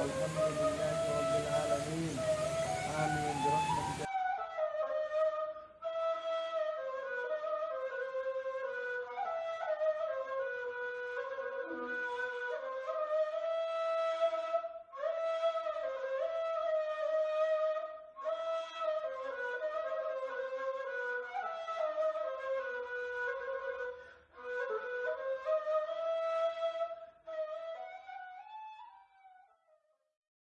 والحمد لله رب